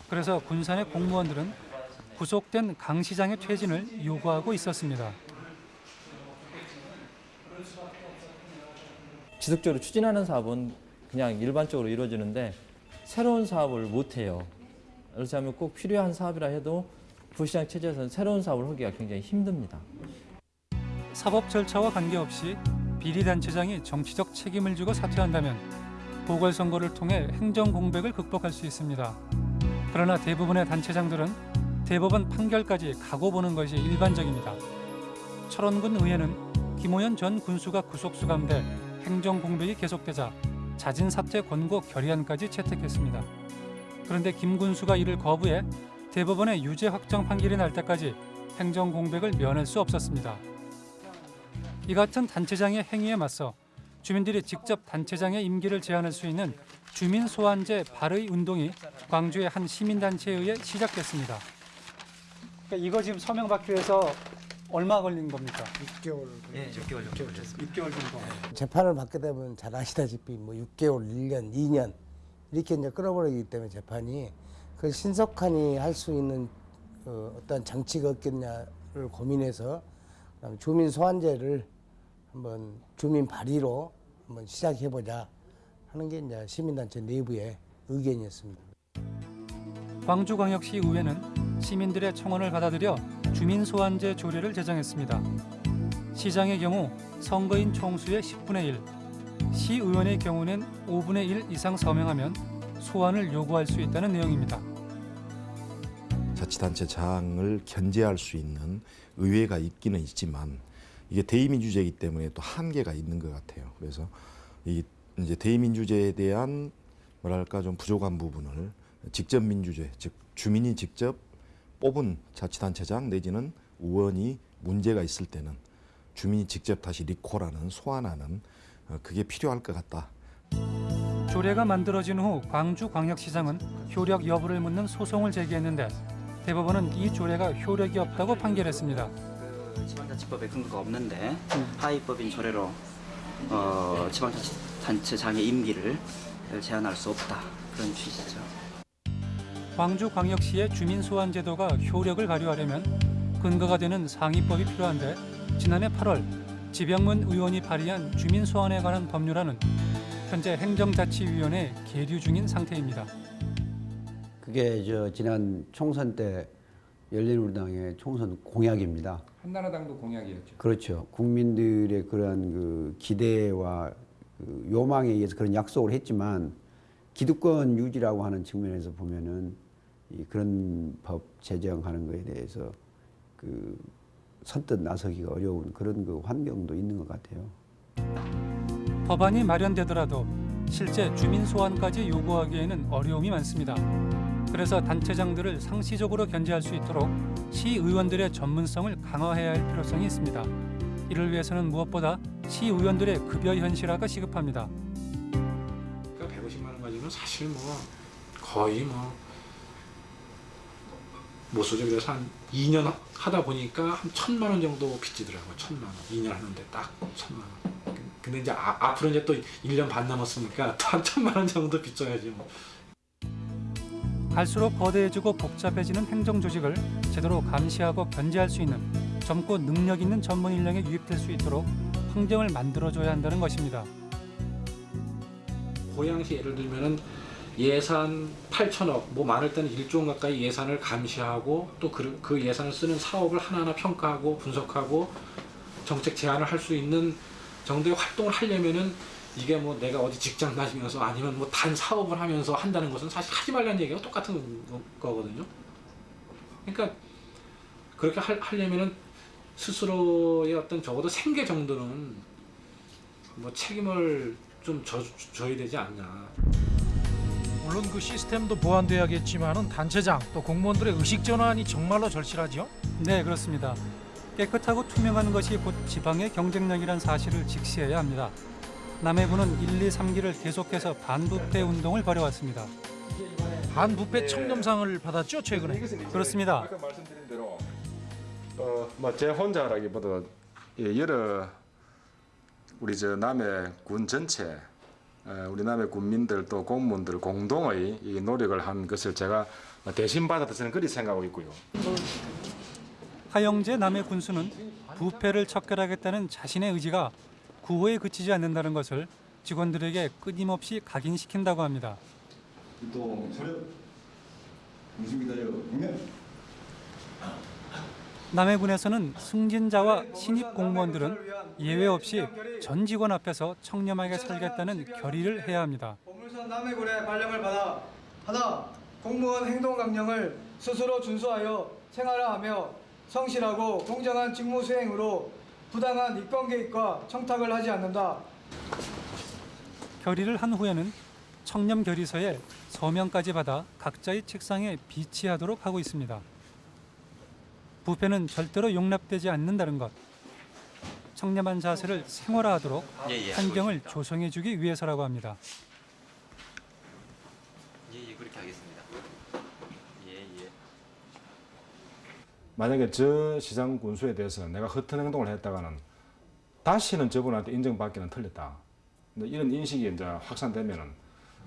그래서 군산의 공무원들은 구속된 강 시장의 퇴진을 요구하고 있었습니다.
지속적으로 추진하는 사업은 그냥 일반적으로 이루어지는데 새로운 사업을 못 해요. 그렇다면 꼭 필요한 사업이라 해도 부시장 체제에서는 새로운 사업을 하기가 굉장히 힘듭니다.
사법 절차와 관계없이 비리단체장이 정치적 책임을 지고 사퇴한다면 보궐선거를 통해 행정 공백을 극복할 수 있습니다. 그러나 대부분의 단체장들은 대법원 판결까지 가고 보는 것이 일반적입니다. 철원군 의회는 김호연 전 군수가 구속 수감돼 행정 공백이 계속되자 자진 사퇴 권고 결의안까지 채택했습니다. 그런데 김 군수가 이를 거부해 대법원의 유죄 확정 판결이 날 때까지 행정 공백을 면할 수 없었습니다. 이 같은 단체장의 행위에 맞서 주민들이 직접 단체장의 임기를 제한할 수 있는 주민 소환제 발의 운동이 광주의 한 시민단체에 의해 시작됐습니다. 그러니까 이거 지금 서명 받기 위해서 얼마 걸린 겁니까?
6개월.
예, 6개월 정도 걸렸습니다. 6개월 정도.
재판을 받게 되면 잘 아시다시피 뭐 6개월, 1년, 2년 이렇게 이제 끌어버리기 때문에 재판이 그 신속하니 할 수 있는 어, 어떤 장치가 없겠냐를 고민해서 주민 소환제를 한번 주민 발의로 한번 시작해보자 하는 게 이제 시민단체 내부의 의견이었습니다.
광주광역시 의회는 시민들의 청원을 받아들여 주민 소환제 조례를 제정했습니다. 시장의 경우 선거인 총수의 10분의 1, 시의원의 경우는 5분의 1 이상 서명하면 소환을 요구할 수 있다는 내용입니다.
자치단체 장을 견제할 수 있는 의회가 있기는 있지만 이게 대의민주제이기 때문에 또 한계가 있는 것 같아요. 그래서 이 이제 대의민주제에 대한 뭐랄까 좀 부족한 부분을 직접 민주제, 즉 주민이 직접 뽑은 자치단체장 내지는 의원이 문제가 있을 때는 주민이 직접 다시 리콜하는 소환하는 어, 그게 필요할 것 같다.
조례가 만들어진 후 광주광역시장은 효력 여부를 묻는 소송을 제기했는데 대법원은 이 조례가 효력이 없다고 판결했습니다.
그 지방자치법에 근거가 없는데 하위법인 조례로 어, 지방자치단체장의 임기를 제한할 수 없다 그런 취지죠.
광주광역시의 주민소환제도가 효력을 발휘하려면 근거가 되는 상위법이 필요한데 지난해 8월 지병문 의원이 발의한 주민소환에 관한 법률안은 현재 행정자치위원회에 계류 중인 상태입니다.
그게 저 지난 총선 때 열린우리당의 총선 공약입니다.
한나라당도 공약이었죠.
그렇죠. 국민들의 그러한 그 기대와 그 요망에 의해서 그런 약속을 했지만 기득권 유지라고 하는 측면에서 보면은 이 그런 법 제정하는 것에 대해서 그 선뜻 나서기가 어려운 그런 그 환경도 있는 것 같아요.
법안이 마련되더라도 실제 주민 소환까지 요구하기에는 어려움이 많습니다. 그래서 단체장들을 상시적으로 견제할 수 있도록 시의원들의 전문성을 강화해야 할 필요성이 있습니다. 이를 위해서는 무엇보다 시의원들의 급여 현실화가 시급합니다.
그러니까 150만 원 가지고는 사실 뭐 거의 뭐 못 쓰죠. 그래서 한 2년 하다 보니까 한 천만 원 정도 빚지더라고요. 천만 원. 2년 하는데 딱 천만 원. 근데 이제 아, 앞으로 이제 또 1년 반 남았으니까 또 한 천만 원 정도 빚져야지 뭐.
갈수록 거대해지고 복잡해지는 행정 조직을 제대로 감시하고 견제할 수 있는 젊고 능력 있는 전문 인력이 유입될 수 있도록 환경을 만들어줘야 한다는 것입니다.
고양시 예를 들면은 예산 8천억, 뭐 많을 때는 1조 원 가까이 예산을 감시하고 또 그 예산을 쓰는 사업을 하나하나 평가하고 분석하고 정책 제안을 할 수 있는 정도의 활동을 하려면은 이게 뭐 내가 어디 직장 다니면서 아니면 뭐 단 사업을 하면서 한다는 것은 사실 하지 말라는 얘기가 똑같은 거거든요. 그러니까 그렇게 할, 하려면은 스스로의 어떤 적어도 생계 정도는 뭐 책임을 좀 져, 져야 되지 않냐.
물론 그 시스템도 보완돼야겠지만은 단체장 또 공무원들의 의식 전환이 정말로 절실하죠.
네, 그렇습니다. 깨끗하고 투명한 것이 곧 지방의 경쟁력이란 사실을 직시해야 합니다. 남해군은 1, 2, 3기를 계속해서 반부패 운동을 벌여왔습니다.
반부패 청렴상을 받았죠 최근에.
그렇습니다.
어뭐제 혼자라기보다 예, 여러 우리 저 남해 군 전체 어, 우리 남해 군민들 또 공무원들 공동의 이 노력을 한 것을 제가 대신 받아서 저는 그리 생각하고 있고요.
하영재 남해 군수는 부패를 척결하겠다는 자신의 의지가 구호에 그치지 않는다는 것을 직원들에게 끊임없이 각인시킨다고 합니다.
또 소련 무슨기다요 네.
남해군에서는 승진자와 신입 공무원들은 예외 없이 전 직원 앞에서 청렴하게 살겠다는 결의를 해야 합니다.
보물선 남해군의 발령을 받아 하나 공무원 행동 강령을 스스로 준수하여 생활화하며 성실하고 공정한 직무 수행으로 부당한 이권 개입과 청탁을 하지 않는다.
결의를 한 후에는 청렴 결의서에 서명까지 받아 각자의 책상에 비치하도록 하고 있습니다. 부패는 절대로 용납되지 않는다는 것. 청렴한 자세를 생활화하도록
예, 예,
환경을. 조성해주기 위해서라고 합니다.
예, 예, 그렇게 하겠습니다. 예, 예.
만약에 저 시장 군수에 대해서 내가 허튼 행동을 했다가는 다시는 저분한테 인정받기는 틀렸다. 이런 인식이 이제 확산되면은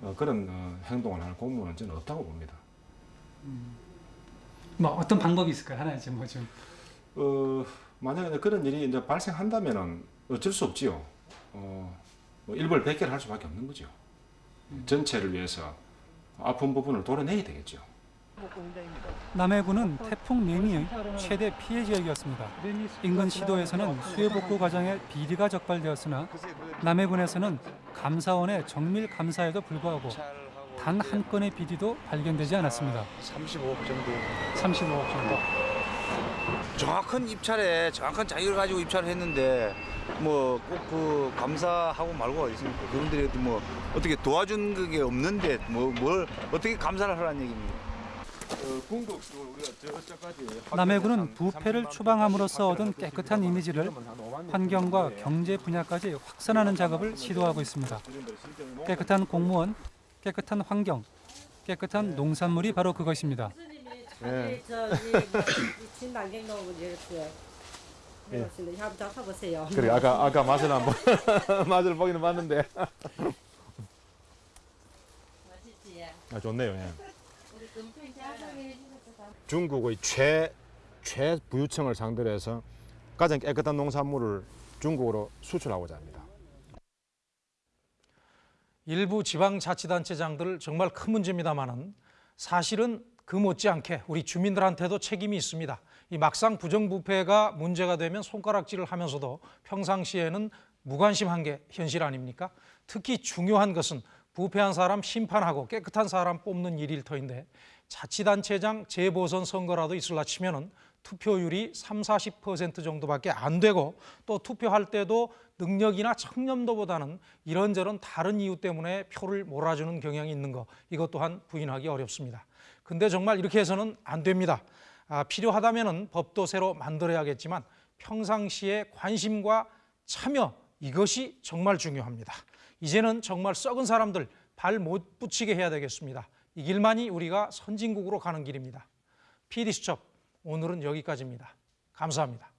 어, 그런 어, 행동을 할 공무원은 저는 없다고 봅니다.
뭐 어떤 방법이 있을까요? 하나 이제 뭐 좀.
어, 만약에 그런 일이 이제 발생한다면은 어쩔 수 없지요. 어, 뭐 일벌백계를 할 수밖에 없는 거죠. 전체를 위해서 아픈 부분을 도려내야 되겠죠.
남해군은 태풍 매미의 최대 피해 지역이었습니다. 인근 시도에서는 수해 복구 과정에 비리가 적발되었으나 남해군에서는 감사원의 정밀 감사에도 불구하고 단 한 건의 비리도 발견되지 않았습니다.
35억 정도.
35억 정도.
정확한 입찰에 정확한 자기를 가지고 입찰을 했는데 뭐 꼭 그 감사하고 말고 어디 있습니까? 그분들이 뭐 어떻게 도와준 게 없는데 뭐 뭘 어떻게 감사를 하라는 얘기입니까?
남해군은 부패를 추방함으로써 얻은 깨끗한 이미지를 환경과 경제 분야까지 확산하는 작업을 시도하고 있습니다. 깨끗한 공무원, 깨끗한 환경, 깨끗한 농산물이 바로 그것입니다.
예.
해봤습니다. 한번 잡아보세요.
그래 아까 아까 맛을 한번 [laughs] 맛을 보기는 봤는데.
맛있지?
아 좋네요. 예. 중국의 최 최부유층을 상대로 해서 가장 깨끗한 농산물을 중국으로 수출하고자 합니다.
일부 지방자치단체장들 정말 큰 문제입니다만은 사실은 그 못지않게 우리 주민들한테도 책임이 있습니다. 이 막상 부정부패가 문제가 되면 손가락질을 하면서도 평상시에는 무관심한 게 현실 아닙니까? 특히 중요한 것은 부패한 사람 심판하고 깨끗한 사람 뽑는 일일 터인데 자치단체장 재보선 선거라도 있을라 치면은 투표율이 3, 40% 정도밖에 안 되고 또 투표할 때도 능력이나 청렴도보다는 이런저런 다른 이유 때문에 표를 몰아주는 경향이 있는 거 이것 또한 부인하기 어렵습니다. 근데 정말 이렇게 해서는 안 됩니다. 아, 필요하다면 법도 새로 만들어야겠지만 평상시에 관심과 참여 이것이 정말 중요합니다. 이제는 정말 썩은 사람들 발 못 붙이게 해야 되겠습니다. 이 길만이 우리가 선진국으로 가는 길입니다. PD수첩 오늘은 여기까지입니다. 감사합니다.